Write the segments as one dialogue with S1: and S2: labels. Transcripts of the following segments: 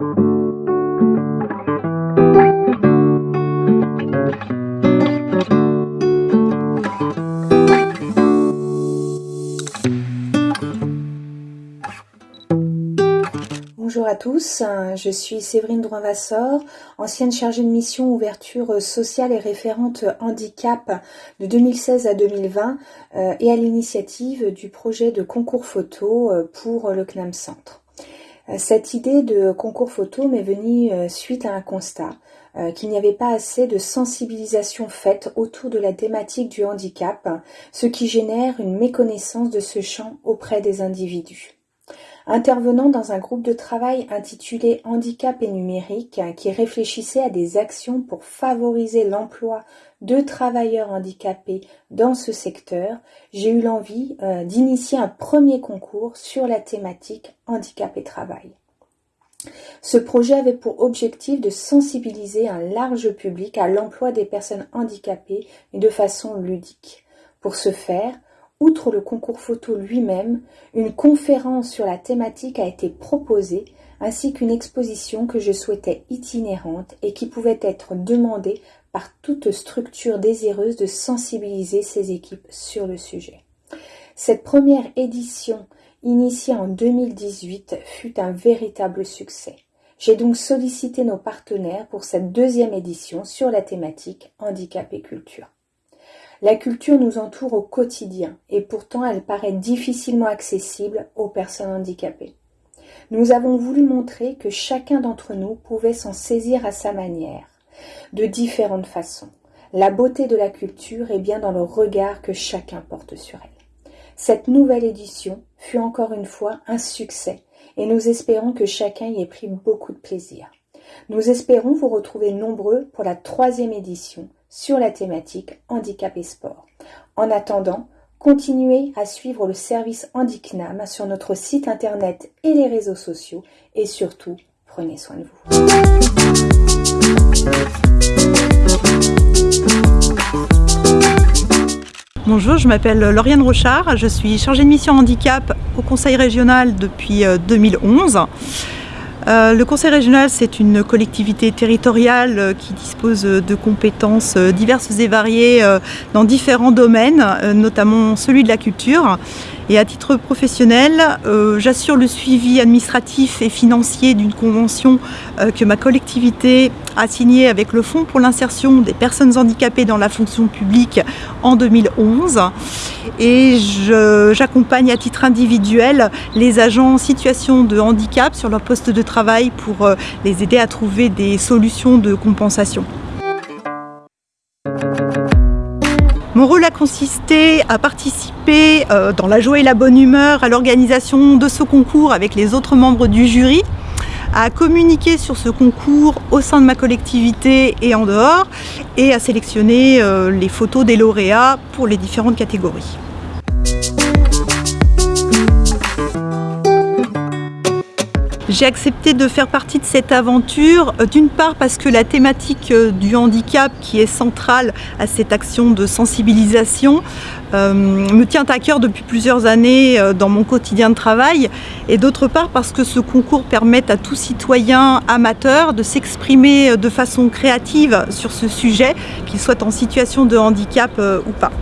S1: Bonjour à tous, je suis Séverine Drouin-Vassor, ancienne chargée de mission ouverture sociale et référente handicap de 2016 à 2020 euh, et à l'initiative du projet de concours photo euh, pour le CNAM Centre. Euh, cette idée de concours photo m'est venue suite à un constat qu'il n'y avait pas assez de sensibilisation faite autour de la thématique du handicap, ce qui génère une méconnaissance de ce champ auprès des individus. Intervenant dans un groupe de travail intitulé Handicap et numérique qui réfléchissait à des actions pour favoriser l'emploi de travailleurs handicapés dans ce secteur, j'ai eu l'envie euh, d'initier un premier concours sur la thématique handicap et travail. Ce projet avait pour objectif de sensibiliser un large public à l'emploi des personnes handicapées de façon ludique. Pour ce faire, Outre le concours photo lui-même, une conférence sur la thématique a été proposée, ainsi qu'une exposition que je souhaitais itinérante et qui pouvait être demandée par toute structure désireuse de sensibiliser ses équipes sur le sujet. Cette première édition, initiée en 2018, fut un véritable succès. J'ai donc sollicité nos partenaires pour cette deuxième édition sur la thématique handicap et culture. La culture nous entoure au quotidien et pourtant elle paraît difficilement accessible aux personnes handicapées. Nous avons voulu montrer que chacun d'entre nous pouvait s'en saisir à sa manière, de différentes façons. La beauté de la culture est bien dans le regard que chacun porte sur elle. Cette nouvelle édition fut encore une fois un succès et nous espérons que chacun y ait pris beaucoup de plaisir. Nous espérons vous retrouver nombreux pour la troisième édition sur la thématique handicap et sport. En attendant, continuez à suivre le service Handicnam sur notre site internet et les réseaux sociaux et surtout, prenez soin de vous.
S2: Bonjour, je m'appelle Lauriane Rochard, je suis chargée de mission handicap au Conseil régional depuis 2011. Euh, euh, le conseil régional, c'est une collectivité territoriale euh, qui dispose de compétences euh, diverses et variées dans différents domaines, notamment celui de la culture. Et à titre professionnel, euh, j'assure le suivi administratif et financier d'une convention euh, que ma collectivité a signée avec le Fonds pour l'insertion des personnes handicapées dans la fonction publique en 2011. Et j'accompagne à titre individuel les agents en situation de handicap sur leur poste de travail pour euh, les aider à trouver des solutions de compensation. Mon rôle a consisté à participer euh, dans la joie et la bonne humeur à l'organisation de ce concours avec les autres membres du jury, à communiquer sur ce concours au sein de ma collectivité et en dehors, et à sélectionner euh, les photos des lauréats pour les différentes catégories. J'ai accepté de faire partie de cette aventure, euh, d'une part parce que la thématique euh, du handicap qui est centrale à cette action de sensibilisation euh, me tient à cœur depuis plusieurs années dans mon quotidien de travail et d'autre part parce que ce concours permet à tout citoyen amateur de s'exprimer de façon créative sur ce sujet, qu'il soit en situation de handicap ou pas.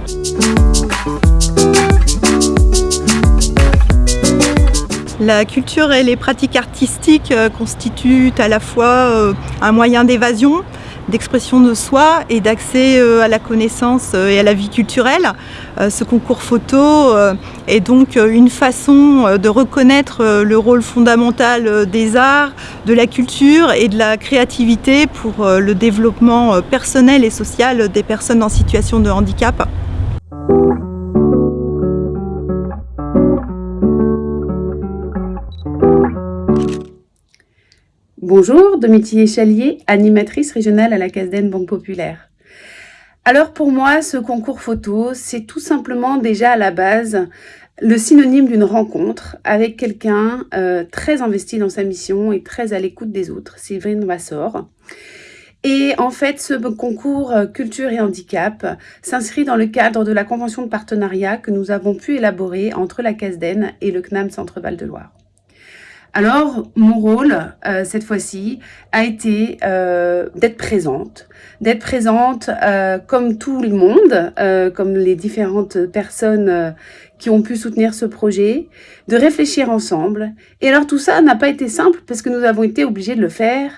S2: La culture et les pratiques artistiques euh, constituent à la fois euh, un moyen d'évasion, d'expression de soi et d'accès euh, à la connaissance et à la vie culturelle. Ce concours photo est donc une façon de reconnaître le rôle fondamental des arts, de la culture et de la créativité pour le développement personnel et social des personnes en situation de handicap.
S3: Bonjour, Domitier Chalier, animatrice régionale à la Casden Banque Populaire. Alors pour moi, ce concours photo, c'est tout simplement déjà à la base le synonyme d'une rencontre avec quelqu'un euh, très investi dans sa mission et très à l'écoute des autres, Séverine Vassor. Et en fait, ce concours euh, culture et handicap s'inscrit dans le cadre de la convention de partenariat que nous avons pu élaborer entre la CASDEN et le CNAM Centre-Val de Loire. Alors, mon rôle, euh, cette fois-ci, a été euh, d'être présente, d'être présente euh, comme tout le monde, comme les différentes personnes qui ont pu soutenir ce projet, de réfléchir ensemble. Et alors, tout ça n'a pas été simple parce que nous avons été obligés de le faire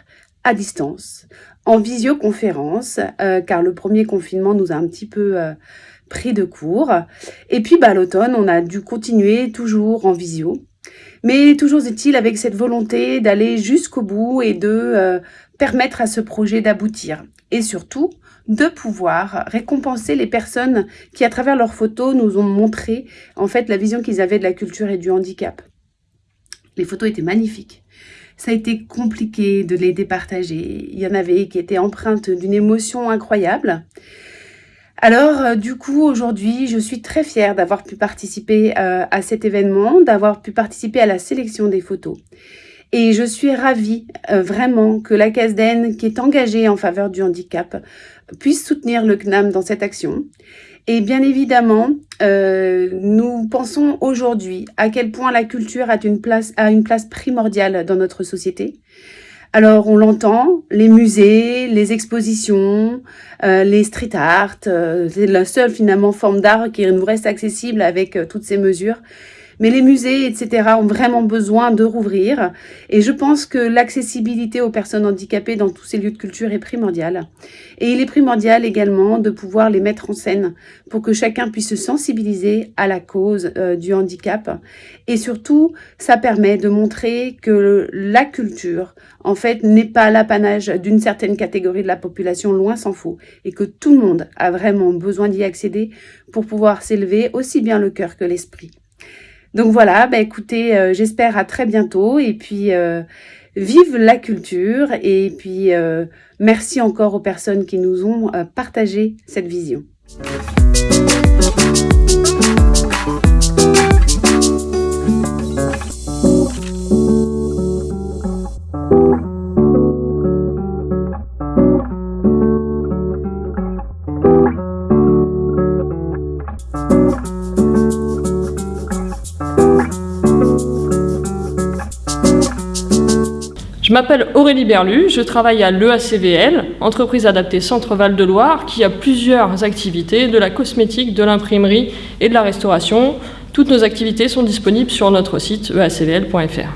S3: à distance, en visioconférence, car le premier confinement nous a un petit peu pris de court. Et puis, bah, l'automne, on a dû continuer toujours en visio. Mais toujours est-il avec cette volonté d'aller jusqu'au bout et de euh, permettre à ce projet d'aboutir. Et surtout, de pouvoir récompenser les personnes qui, à travers leurs photos, nous ont montré en fait la vision qu'ils avaient de la culture et du handicap. Les photos étaient magnifiques. Ça a été compliqué de les départager. Il y en avait qui étaient empreintes d'une émotion incroyable. Alors, euh, du coup, aujourd'hui, je suis très fière d'avoir pu participer euh, à cet événement, d'avoir pu participer à la sélection des photos. Et je suis ravie euh, vraiment que la CASDEN, qui est engagée en faveur du handicap, puisse soutenir le CNAM dans cette action. Et bien évidemment, nous pensons aujourd'hui à quel point la culture a une place, a une place primordiale dans notre société. Alors on l'entend, les musées, les expositions, euh, les street art, euh, c'est la seule finalement forme d'art qui nous reste accessible avec euh, toutes ces mesures. Mais les musées, etc., ont vraiment besoin de rouvrir. Et je pense que l'accessibilité aux personnes handicapées dans tous ces lieux de culture est primordiale. Et il est primordial également de pouvoir les mettre en scène pour que chacun puisse se sensibiliser à la cause euh, du handicap. Et surtout, ça permet de montrer que la culture, en fait, n'est pas l'apanage d'une certaine catégorie de la population, loin s'en faut, et que tout le monde a vraiment besoin d'y accéder pour pouvoir s'élever aussi bien le cœur que l'esprit. Donc voilà, bah écoutez, euh, j'espère à très bientôt et puis euh, vive la culture et puis euh, merci encore aux personnes qui nous ont partagé cette vision.
S4: Je m'appelle Aurélie Berlu, je travaille à l'EACVL, entreprise adaptée Centre-Val de Loire, qui a plusieurs activités, de la cosmétique, de l'imprimerie et de la restauration. Toutes nos activités sont disponibles sur notre site eacvl.fr.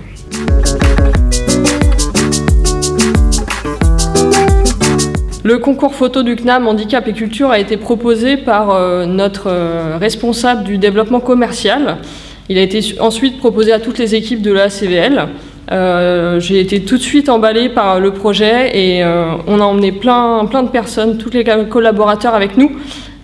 S4: Le concours photo du CNAM Handicap et Culture a été proposé par euh, notre euh, responsable du développement commercial. Il a été ensuite proposé à toutes les équipes de l'EACVL. Euh, j'ai été tout de suite emballée par le projet et euh, on a emmené plein, plein de personnes, tous les collaborateurs avec nous.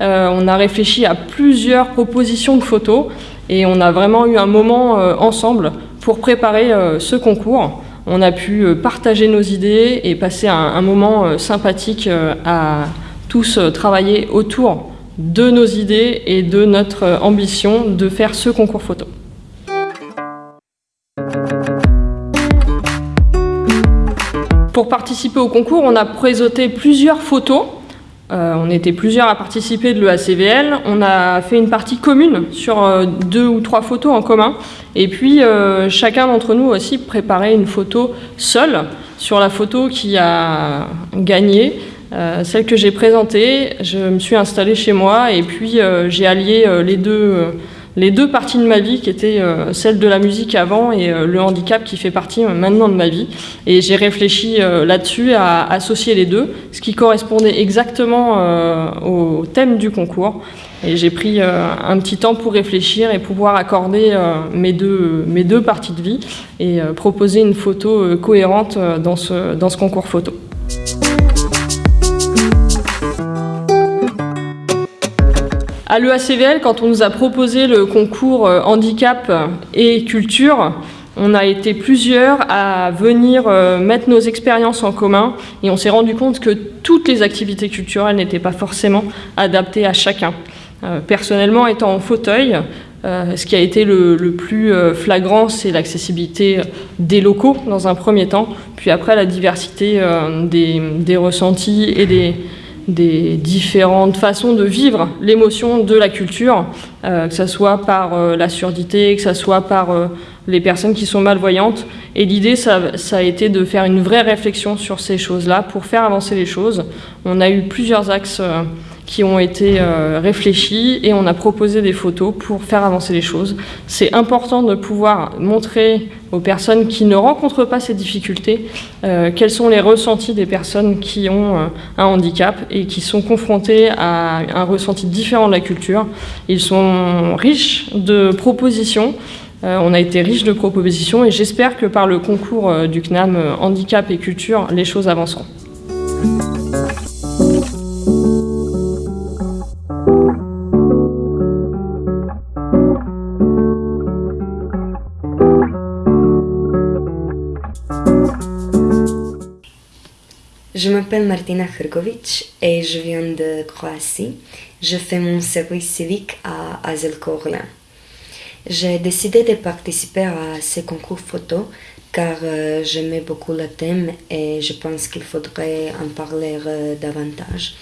S4: Euh, on a réfléchi à plusieurs propositions de photos et on a vraiment eu un moment ensemble pour préparer ce concours. On a pu partager nos idées et passer un, un moment sympathique à tous travailler autour de nos idées et de notre ambition de faire ce concours photo. Pour participer au concours, on a présenté plusieurs photos. Euh, on était plusieurs à participer de l'EACVL. On a fait une partie commune sur euh, deux ou trois photos en commun. Et puis, euh, chacun d'entre nous aussi préparait une photo seule sur la photo qui a gagné. celle que j'ai présentée, je me suis installée chez moi et puis j'ai allié les deux les deux parties de ma vie qui étaient euh, celle de la musique avant et euh, le handicap qui fait partie euh, maintenant de ma vie. Et j'ai réfléchi là-dessus à associer les deux, ce qui correspondait exactement au thème du concours. Et j'ai pris un petit temps pour réfléchir et pouvoir accorder mes, deux, mes deux parties de vie et proposer une photo cohérente dans ce, dans ce concours photo. À l'EACVL, quand on nous a proposé le concours euh, handicap et culture, on a été plusieurs à venir euh, mettre nos expériences en commun et on s'est rendu compte que toutes les activités culturelles n'étaient pas forcément adaptées à chacun. Euh, personnellement, étant en fauteuil, ce qui a été le, plus flagrant, c'est l'accessibilité des locaux dans un premier temps, puis après la diversité des, des ressentis et des, des différentes façons de vivre l'émotion de la culture, que ce soit par la surdité, que ce soit par les personnes qui sont malvoyantes. Et l'idée, ça, a été de faire une vraie réflexion sur ces choses-là pour faire avancer les choses. On a eu plusieurs axes qui ont été euh, réfléchis et on a proposé des photos pour faire avancer les choses. C'est important de pouvoir montrer aux personnes qui ne rencontrent pas ces difficultés euh, quels sont les ressentis des personnes qui ont euh, un handicap et qui sont confrontées à un ressenti différent de la culture. Ils sont riches de propositions. on a été riche de propositions et j'espère que par le concours du CNAM Handicap et Culture, les choses avanceront.
S5: M'appelle Martina Hrgovic et je viens de Croatie. Je fais mon service civique à Azelkorla. J'ai décidé de participer à ce concours photo car euh, j'aimais beaucoup le thème et je pense qu'il faudrait en parler euh, davantage.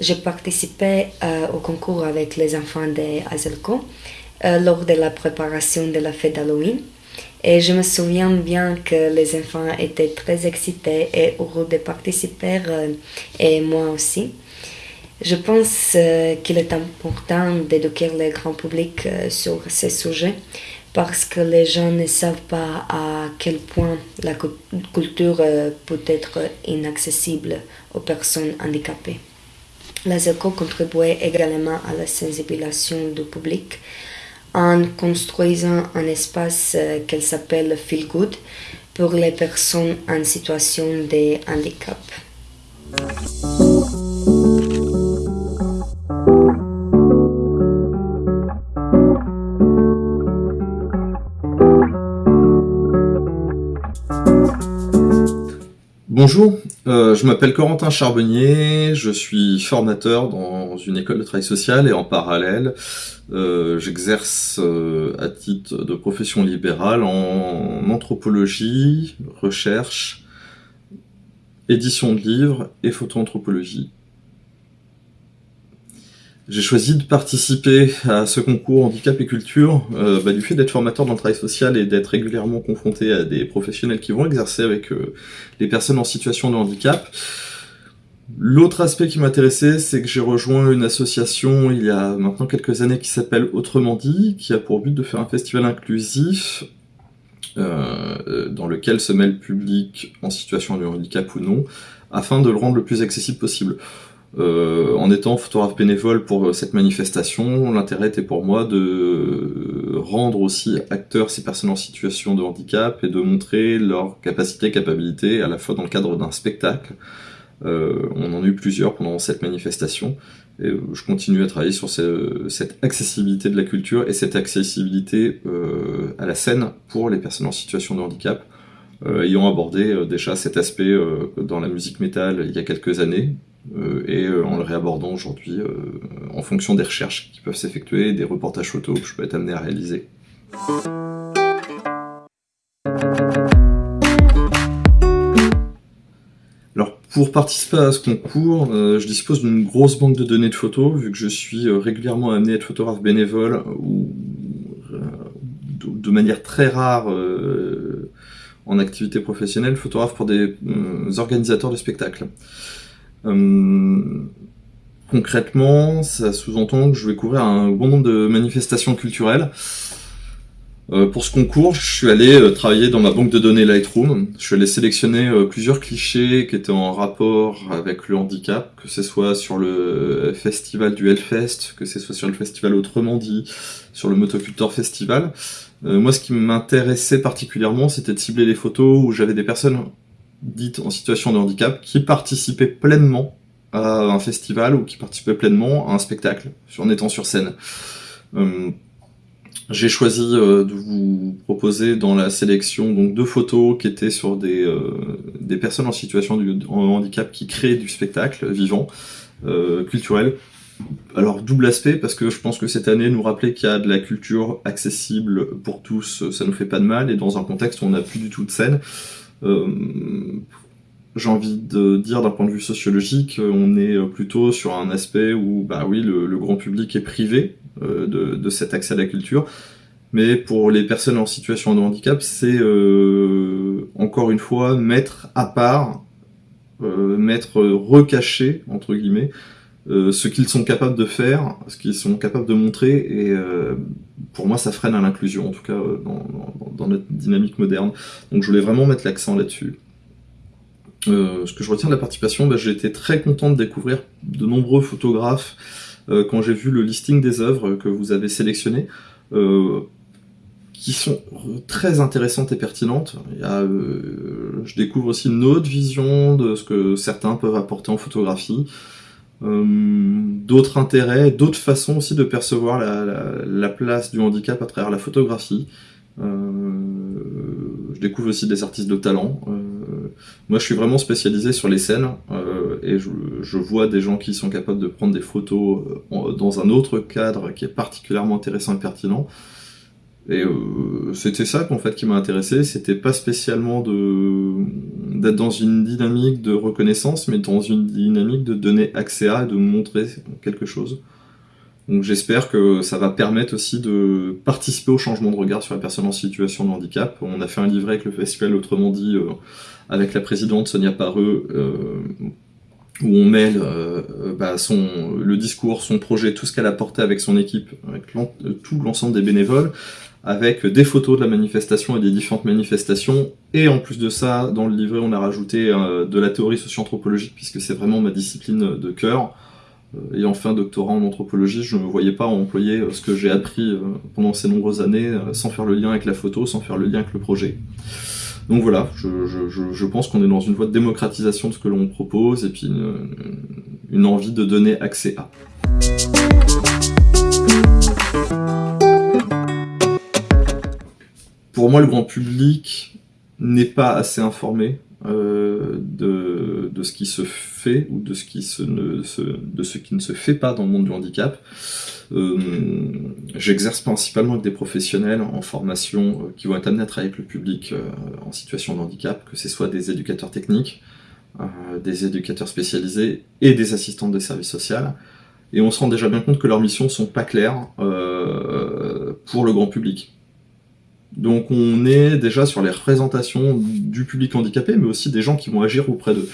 S5: J'ai participé euh, au concours avec les enfants de Azelko lors de la préparation de la fête d'Halloween. Et je me souviens bien que les enfants étaient très excités et heureux de participer, euh, et moi aussi. Je pense euh, qu'il est important d'éduquer le grand public euh, sur ces sujets parce que les gens ne savent pas à quel point la culture peut être inaccessible aux personnes handicapées. La ZECO contribuait également à la sensibilisation du public en construisant un espace euh, qu'elle s'appelle Feel Good pour les personnes en situation de handicap.
S6: Bonjour, euh, je m'appelle Corentin Charbonnier, je suis formateur dans une école de travail social et en parallèle, euh, j'exerce euh, à titre de profession libérale en anthropologie, recherche, édition de livres et photoanthropologie. J'ai choisi de participer à ce concours handicap et culture euh, bah, du fait d'être formateur dans le travail social et d'être régulièrement confronté à des professionnels qui vont exercer avec euh, les personnes en situation de handicap. L'autre aspect qui m'intéressait, c'est que j'ai rejoint une association il y a maintenant quelques années qui s'appelle Autrement dit, qui a pour but de faire un festival inclusif euh, dans lequel se met le public en situation de handicap ou non, afin de le rendre le plus accessible possible. Euh, en étant photographe bénévole pour euh, cette manifestation, l'intérêt était pour moi de rendre aussi acteurs ces personnes en situation de handicap et de montrer leur capacité, capacité à la fois dans le cadre d'un spectacle. Euh, on en a eu plusieurs pendant cette manifestation et je continue à travailler sur cette accessibilité de la culture et cette accessibilité à la scène pour les personnes en situation de handicap. ayant abordé déjà cet aspect dans la musique métal il y a quelques années, euh, et euh, en le réabordant aujourd'hui euh, en fonction des recherches qui peuvent s'effectuer, des reportages photos que je peux être amené à réaliser. Pour participer à ce concours, je dispose d'une grosse banque de données de photos, vu que je suis régulièrement amené à être photographe bénévole ou de manière très rare en activité professionnelle, photographe pour des organisateurs de spectacles. Euh, concrètement, ça sous-entend que je vais couvrir un bon nombre de manifestations culturelles. Euh, pour ce concours, je suis allé euh, travailler dans ma banque de données Lightroom. Je suis allé sélectionner plusieurs clichés qui étaient en rapport avec le handicap, que ce soit sur le festival du Hellfest, que ce soit sur le festival Autrement dit, sur le Motocultor Festival. moi, ce qui m'intéressait particulièrement, c'était de cibler les photos où j'avais des personnes dites en situation de handicap qui participaient pleinement à un festival ou qui participaient pleinement à un spectacle en étant sur scène. Euh, j'ai choisi euh, de vous proposer dans la sélection donc deux photos qui étaient sur des, euh, des personnes en situation de handicap qui créent du spectacle vivant, culturel. Alors double aspect parce que je pense que cette année nous rappeler qu'il y a de la culture accessible pour tous, ça nous fait pas de mal et dans un contexte où on n'a plus du tout de scène, euh, j'ai envie de dire d'un point de vue sociologique, on est plutôt sur un aspect où, bah oui, le, grand public est privé de, de, cet accès à la culture, mais pour les personnes en situation de handicap, c'est euh, encore une fois mettre à part, euh, mettre recaché, entre guillemets, euh, ce qu'ils sont capables de faire, ce qu'ils sont capables de montrer, et pour moi ça freine à l'inclusion, en tout cas dans, notre dynamique moderne. Donc je voulais vraiment mettre l'accent là-dessus. Ce que je retiens de la participation, bah, j'ai été très content de découvrir de nombreux photographes quand j'ai vu le listing des œuvres que vous avez sélectionnées qui sont très intéressantes et pertinentes. Euh, je découvre aussi une autre vision de ce que certains peuvent apporter en photographie, euh, d'autres intérêts, d'autres façons aussi de percevoir la, place du handicap à travers la photographie. Euh, je découvre aussi des artistes de talent. Moi, je suis vraiment spécialisé sur les scènes et je, vois des gens qui sont capables de prendre des photos dans un autre cadre qui est particulièrement intéressant et pertinent. Et euh, c'était ça en fait qui m'a intéressé, c'était pas spécialement d'être dans une dynamique de reconnaissance, mais dans une dynamique de donner accès à et de montrer quelque chose. Donc j'espère que ça va permettre aussi de participer au changement de regard sur la personne en situation de handicap. On a fait un livret avec le festival Autrement dit, euh, avec la présidente Sonia Pareux, euh, où on mêle euh, bah, son, le discours, son projet, tout ce qu'elle a porté avec son équipe, avec tout l'ensemble des bénévoles, avec des photos de la manifestation et des différentes manifestations. Et en plus de ça, dans le livret, on a rajouté euh, de la théorie socio-anthropologique, puisque c'est vraiment ma discipline de cœur. Euh, ayant fait un doctorat en anthropologie, je ne me voyais pas employer euh, ce que j'ai appris pendant ces nombreuses années sans faire le lien avec la photo, sans faire le lien avec le projet. Donc voilà, je, pense qu'on est dans une voie de démocratisation de ce que l'on propose et puis une envie de donner accès à. pour moi, le grand public n'est pas assez informé euh, de, ce qui se fait ou de ce qui, ne, se, ne fait pas dans le monde du handicap. Euh, J'exerce principalement avec des professionnels en formation euh, qui vont être amenés à travailler avec le public en situation de handicap, que ce soit des éducateurs techniques, des éducateurs spécialisés et des assistants de services sociaux. Et on se rend déjà bien compte que leurs missions sont pas claires pour le grand public. Donc on est déjà sur les représentations du public handicapé, mais aussi des gens qui vont agir auprès d'eux.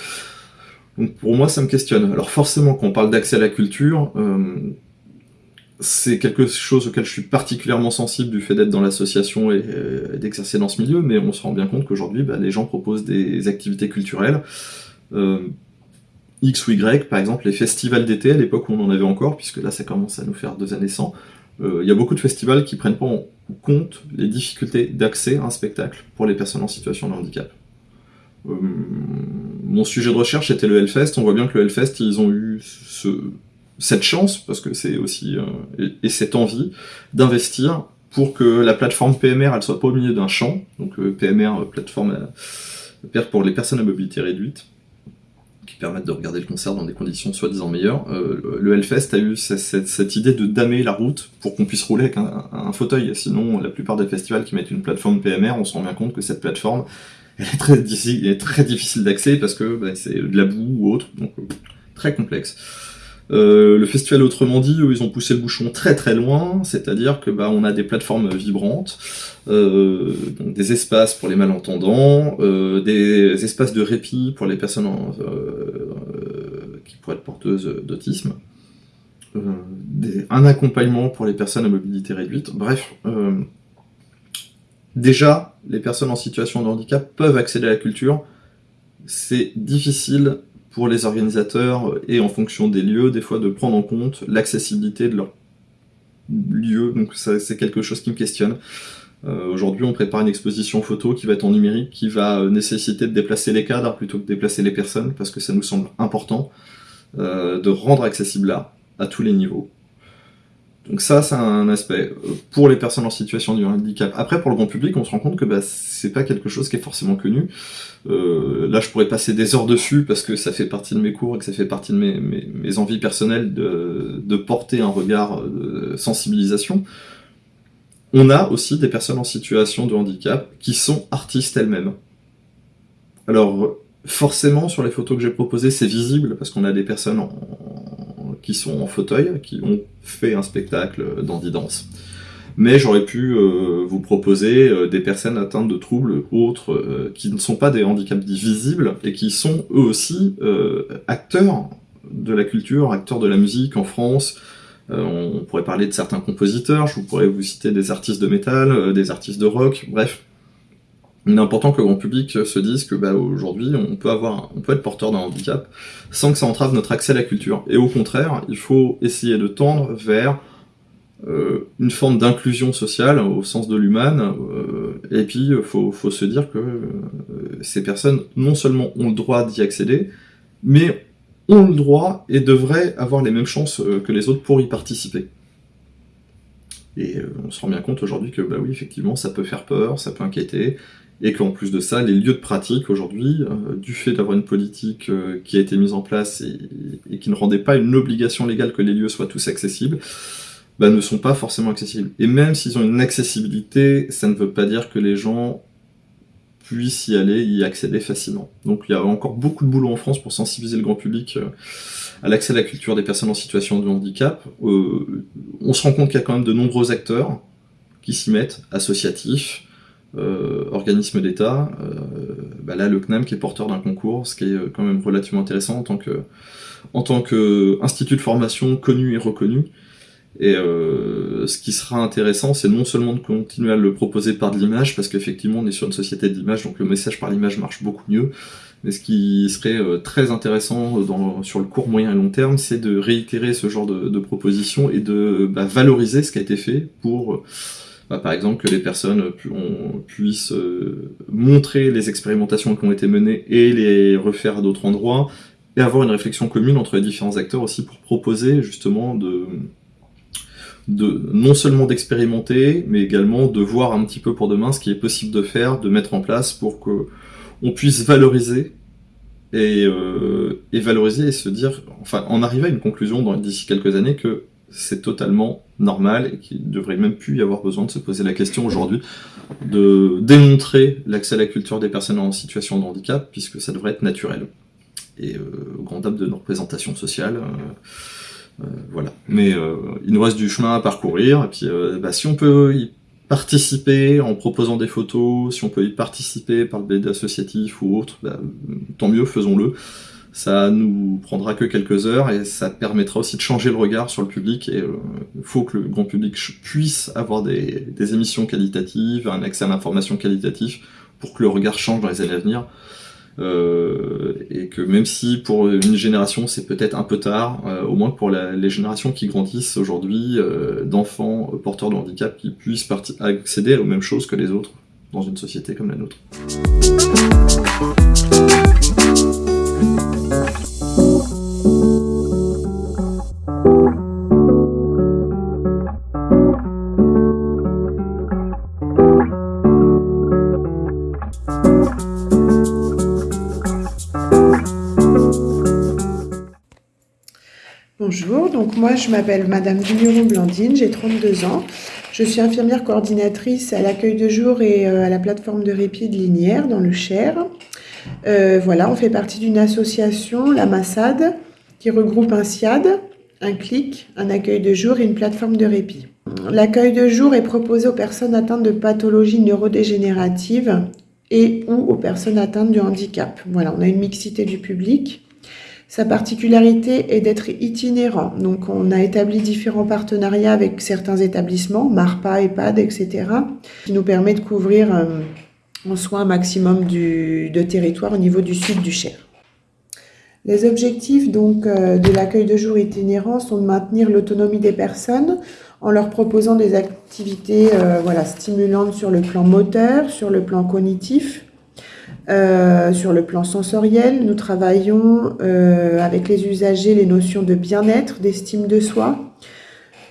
S6: Donc pour moi, ça me questionne. Alors forcément, quand on parle d'accès à la culture, euh, c'est quelque chose auquel je suis particulièrement sensible du fait d'être dans l'association et, d'exercer dans ce milieu, mais on se rend bien compte qu'aujourd'hui, bah, les gens proposent des activités culturelles. Euh, X ou Y, par exemple les festivals d'été, à l'époque où on en avait encore, puisque là ça commence à nous faire deux années sans, euh, il y a beaucoup de festivals qui prennent pas en compte les difficultés d'accès à un spectacle pour les personnes en situation de handicap. Euh, mon sujet de recherche était le Hellfest. On voit bien que le Hellfest, ils ont eu ce, cette chance, parce que c'est aussi, euh, et, cette envie d'investir pour que la plateforme PMR, elle soit pas au milieu d'un champ. Donc PMR, plateforme pour les personnes à mobilité réduite, permettre de regarder le concert dans des conditions soi-disant meilleures. Euh, le Hellfest a eu cette, idée de damer la route pour qu'on puisse rouler avec un, fauteuil. Sinon, la plupart des festivals qui mettent une plateforme PMR, on se rend bien compte que cette plateforme elle est très, est très difficile d'accès parce que bah, c'est de la boue ou autre, donc euh, très complexe. Euh, le festival Autrement dit, eux, ils ont poussé le bouchon très très loin, c'est-à-dire que bah, on a des plateformes vibrantes, euh, donc des espaces pour les malentendants, euh, des espaces de répit pour les personnes qui pourraient être porteuses d'autisme, un accompagnement pour les personnes à mobilité réduite, bref. déjà, les personnes en situation de handicap peuvent accéder à la culture, c'est difficile pour les organisateurs et en fonction des lieux, des fois de prendre en compte l'accessibilité de leur lieu, donc c'est quelque chose qui me questionne. Euh, aujourd'hui, on prépare une exposition photo qui va être en numérique, qui va euh, nécessiter de déplacer les cadres plutôt que de déplacer les personnes, parce que ça nous semble important euh, de rendre accessible là, à tous les niveaux. Donc ça, c'est un aspect euh, pour les personnes en situation de handicap. Après, pour le grand public, on se rend compte que bah, c'est pas quelque chose qui est forcément connu. Euh, là, je pourrais passer des heures dessus parce que ça fait partie de mes cours et que ça fait partie de mes, mes, envies personnelles de, de, porter un regard de sensibilisation. On a aussi des personnes en situation de handicap qui sont artistes elles-mêmes. Alors, forcément, sur les photos que j'ai proposées, c'est visible parce qu'on a des personnes qui sont en fauteuil, qui ont fait un spectacle d'Andy Dance. Mais j'aurais pu euh, vous proposer euh, des personnes atteintes de troubles autres euh, qui ne sont pas des handicaps visibles et qui sont eux aussi acteurs de la culture, acteurs de la musique en France. on pourrait parler de certains compositeurs, je vous pourrais vous citer des artistes de métal, des artistes de rock, bref, il est important que le grand public se dise que bah, aujourd'hui on peut avoir, on peut être porteur d'un handicap sans que ça entrave notre accès à la culture. Et au contraire, il faut essayer de tendre vers euh, une forme d'inclusion sociale au sens de l'humain. Euh, et puis il faut, faut, se dire que euh, ces personnes non seulement ont le droit d'y accéder, mais ont le droit et devraient avoir les mêmes chances que les autres pour y participer. Et on se rend bien compte aujourd'hui que bah oui, effectivement, ça peut faire peur, ça peut inquiéter, et qu'en plus de ça, les lieux de pratique aujourd'hui, euh, du fait d'avoir une politique euh, qui a été mise en place et, qui ne rendait pas une obligation légale que les lieux soient tous accessibles, bah, ne sont pas forcément accessibles. Et même s'ils ont une accessibilité, ça ne veut pas dire que les gens puissent y aller, y accéder facilement. Donc il y a encore beaucoup de boulot en France pour sensibiliser le grand public euh, à l'accès à la culture des personnes en situation de handicap. on se rend compte qu'il y a quand même de nombreux acteurs qui s'y mettent, associatifs, organisme d'État, euh, bah là le CNAM qui est porteur d'un concours, ce qui est euh, quand même relativement intéressant en tant que en tant que institut de formation connu et reconnu. Et euh, ce qui sera intéressant, c'est non seulement de continuer à le proposer par de l'image, parce qu'effectivement on est sur une société d'image, donc le message par l'image marche beaucoup mieux, mais ce qui serait très intéressant dans, sur le court, moyen et long terme, c'est de réitérer ce genre de, de propositions et de bah, valoriser ce qui a été fait pour bah, par exemple que les personnes puissent euh, montrer les expérimentations qui ont été menées et les refaire à d'autres endroits, et avoir une réflexion commune entre les différents acteurs aussi pour proposer justement de, non seulement d'expérimenter, mais également de voir un petit peu pour demain ce qui est possible de faire, de mettre en place pour que on puisse valoriser et, euh, et valoriser et se dire, enfin, en arriver à une conclusion d'ici quelques années que c'est totalement normal et qu'il ne devrait même plus y avoir besoin de se poser la question aujourd'hui de démontrer l'accès à la culture des personnes en situation de handicap, puisque ça devrait être naturel. Et euh, grand dame de nos représentations sociales, euh, euh, voilà. Mais euh, il nous reste du chemin à parcourir, et puis bah, si on peut y participer en proposant des photos, si on peut y participer par le biais associatif ou autre, bah, tant mieux, faisons-le ça nous prendra que quelques heures et ça permettra aussi de changer le regard sur le public et il euh, faut que le grand public puisse avoir des, émissions qualitatives, un accès à l'information qualitative pour que le regard change dans les années à venir. Euh, et que même si pour une génération c'est peut-être un peu tard, euh, au moins pour les générations qui grandissent aujourd'hui, d'enfants porteurs de handicap qui puissent accéder aux mêmes choses que les autres dans une société comme la nôtre.
S7: Donc moi je m'appelle Madame Vigneron Blandine, j'ai 32 ans. Je suis infirmière coordinatrice à l'accueil de jour et euh, à la plateforme de répit de Linière dans le Cher. Euh, voilà, on fait partie d'une association, la Massade, qui regroupe un SIAD, un CLIC, un accueil de jour et une plateforme de répit. L'accueil de jour est proposé aux personnes atteintes de pathologies neurodégénératives et ou aux personnes atteintes de handicap. Voilà, on a une mixité du public. Sa particularité est d'être itinérant. Donc, on a établi différents partenariats avec certains établissements, MARPA, EHPAD, etc., qui nous permet de couvrir euh, en soins un maximum de territoire au niveau du sud du Cher. Les objectifs donc euh, de l'accueil de jour itinérant sont de maintenir l'autonomie des personnes en leur proposant des activités euh, stimulantes sur le plan moteur, sur le plan cognitif, euh, sur le plan sensoriel, nous travaillons euh, avec les usagers les notions de bien-être, d'estime de soi.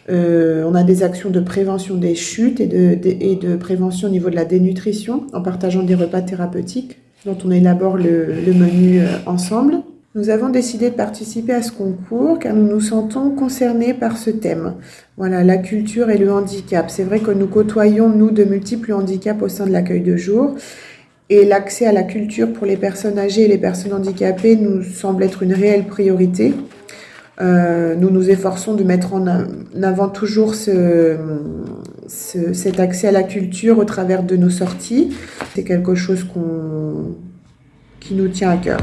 S7: Euh, on a des actions de prévention des chutes et de, prévention au niveau de la dénutrition en partageant des repas thérapeutiques dont on élabore le, le menu ensemble. Nous avons décidé de participer à ce concours car nous nous sentons concernés par ce thème. Voilà, la culture et le handicap. C'est vrai que nous côtoyons, nous, de multiples handicaps au sein de l'accueil de jour et l'accès à la culture pour les personnes âgées et les personnes handicapées nous semble être une réelle priorité. Euh, nous nous efforçons de mettre en avant toujours ce, cet accès à la culture au travers de nos sorties. C'est quelque chose qui nous tient à cœur.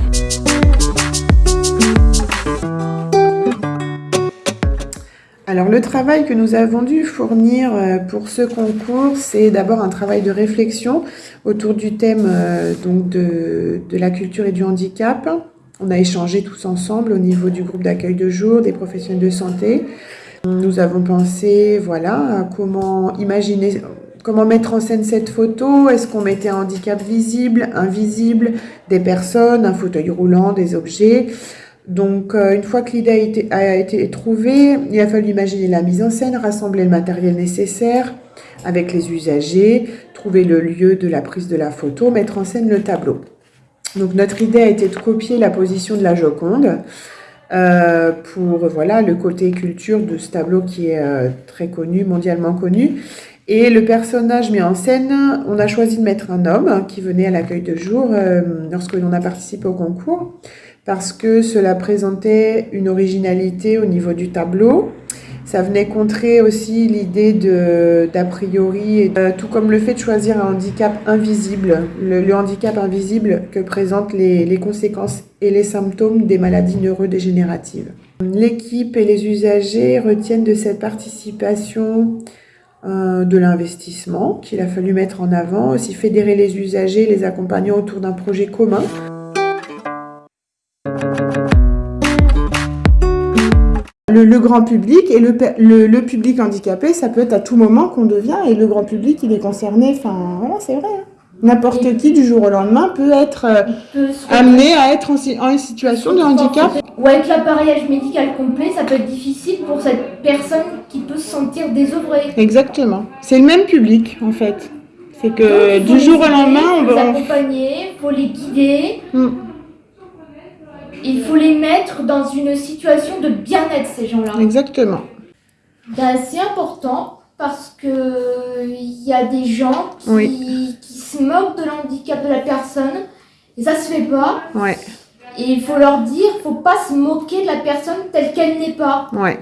S7: Alors le travail que nous avons dû fournir euh, pour ce concours, c'est d'abord un travail de réflexion autour du thème euh, de, la culture et du handicap. On a échangé tous ensemble au niveau du groupe d'accueil de jour, des professionnels de santé. Nous avons pensé, voilà, comment imaginer, comment mettre en scène cette photo. Est-ce qu'on mettait un handicap visible, invisible, des personnes, un fauteuil roulant, des objets? Donc, euh, une fois que l'idée a été, trouvée, il a fallu imaginer la mise en scène, rassembler le matériel nécessaire avec les usagers, trouver le lieu de la prise de la photo, mettre en scène le tableau. Donc, notre idée a été de copier la position de la Joconde euh, pour voilà le côté culture de ce tableau qui est euh, très connu, mondialement connu. Et le personnage mis en scène, on a choisi de mettre un homme qui venait à l'accueil de jour lorsque l'on a participé au concours parce que cela présentait une originalité au niveau du tableau. Ça venait contrer aussi l'idée d'a priori, tout comme le fait de choisir un handicap invisible, le, handicap invisible que présentent les, les, conséquences et les symptômes des maladies neurodégénératives. L'équipe et les usagers retiennent de cette participation euh, de l'investissement qu'il a fallu mettre en avant, aussi fédérer les usagers, les accompagnant autour d'un projet commun. Le, grand public et le, le, public handicapé, ça peut être à tout moment qu'on devient et le grand public, il est concerné. Enfin, voilà, c'est vrai. Hein. N'importe qui du jour au lendemain peut être euh, amené à être en, en situation de handicap.
S8: Ou avec l'appareillage médical complet, ça peut être difficile pour cette personne qui peut se sentir désœuvrée.
S7: Exactement. C'est le même public en fait. C'est que du jour au lendemain,
S8: on va. les accompagner, il faut les guider. Hmm il faut les mettre dans une situation de bien-être, ces gens-là.
S7: Exactement.
S8: Ben, c'est important parce que il y a des gens qui, qui, se moquent de l'handicap de la personne et ça se fait pas.
S7: Ouais.
S8: Et il faut leur dire, faut pas se moquer de la personne telle qu'elle n'est pas.
S7: Ouais.